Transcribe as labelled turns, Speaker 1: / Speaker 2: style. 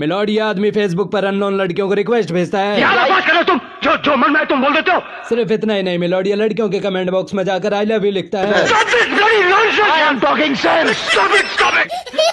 Speaker 1: Milord ये आदमी Facebook पर अननोन लड़कियों को रिक्वेस्ट भेजता है।
Speaker 2: क्या तुम? जो जो मन में तुम बोल देते हो।
Speaker 1: सिर्फ़ इतना ही नहीं मिलोड ये लड़कियों के कमेंट बॉक्स में जाकर आई लव यू लिखता है।
Speaker 2: Stop it! Stop it!